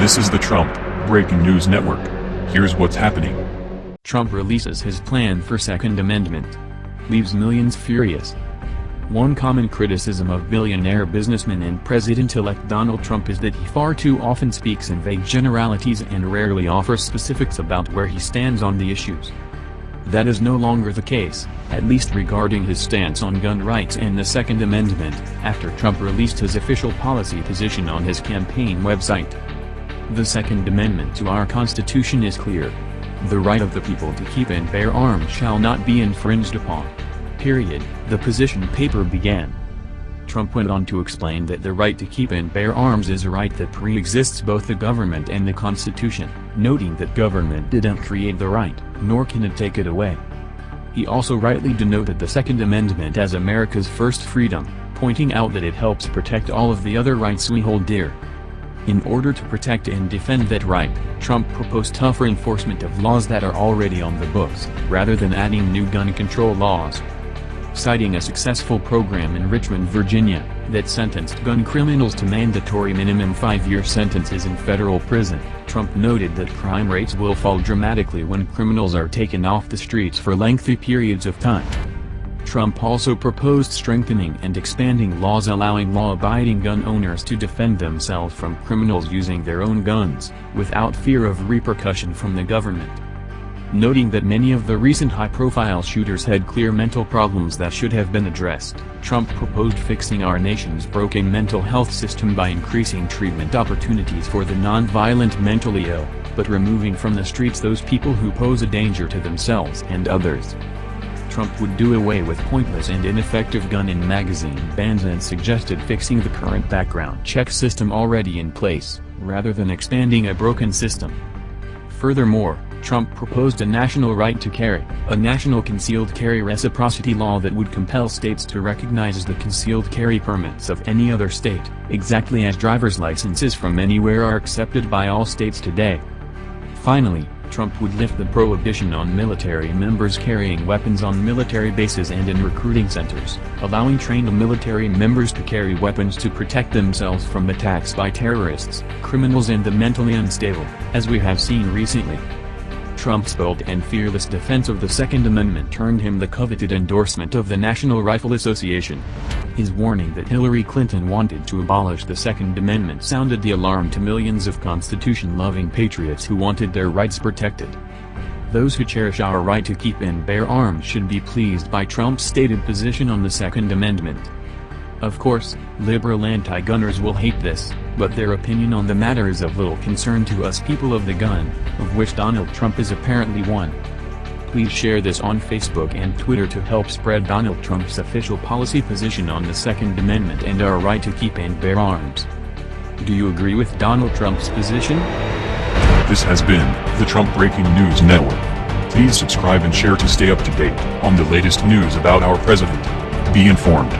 This is the Trump Breaking News Network. Here's what's happening. Trump releases his plan for Second Amendment. Leaves millions furious. One common criticism of billionaire businessman and President-elect Donald Trump is that he far too often speaks in vague generalities and rarely offers specifics about where he stands on the issues. That is no longer the case, at least regarding his stance on gun rights and the Second Amendment, after Trump released his official policy position on his campaign website. The Second Amendment to our Constitution is clear. The right of the people to keep and bear arms shall not be infringed upon. Period, the position paper began. Trump went on to explain that the right to keep and bear arms is a right that pre-exists both the government and the Constitution, noting that government didn't create the right, nor can it take it away. He also rightly denoted the Second Amendment as America's first freedom, pointing out that it helps protect all of the other rights we hold dear. In order to protect and defend that right, Trump proposed tougher enforcement of laws that are already on the books, rather than adding new gun control laws citing a successful program in Richmond, Virginia, that sentenced gun criminals to mandatory minimum five-year sentences in federal prison, Trump noted that crime rates will fall dramatically when criminals are taken off the streets for lengthy periods of time. Trump also proposed strengthening and expanding laws allowing law-abiding gun owners to defend themselves from criminals using their own guns, without fear of repercussion from the government noting that many of the recent high-profile shooters had clear mental problems that should have been addressed. Trump proposed fixing our nation's broken mental health system by increasing treatment opportunities for the non-violent mentally ill, but removing from the streets those people who pose a danger to themselves and others. Trump would do away with pointless and ineffective gun and magazine bans and suggested fixing the current background check system already in place, rather than expanding a broken system. Furthermore, Trump proposed a national right to carry, a national concealed carry reciprocity law that would compel states to recognize the concealed carry permits of any other state, exactly as driver's licenses from anywhere are accepted by all states today. Finally, Trump would lift the prohibition on military members carrying weapons on military bases and in recruiting centers, allowing trained military members to carry weapons to protect themselves from attacks by terrorists, criminals and the mentally unstable, as we have seen recently. Trump's bold and fearless defense of the Second Amendment turned him the coveted endorsement of the National Rifle Association. His warning that Hillary Clinton wanted to abolish the Second Amendment sounded the alarm to millions of Constitution-loving patriots who wanted their rights protected. Those who cherish our right to keep and bear arms should be pleased by Trump's stated position on the Second Amendment. Of course, liberal anti-gunners will hate this, but their opinion on the matter is of little concern to us people of the gun, of which Donald Trump is apparently one. Please share this on Facebook and Twitter to help spread Donald Trump's official policy position on the Second Amendment and our right to keep and bear arms. Do you agree with Donald Trump's position? This has been the Trump Breaking News Network. Please subscribe and share to stay up to date on the latest news about our president. Be informed.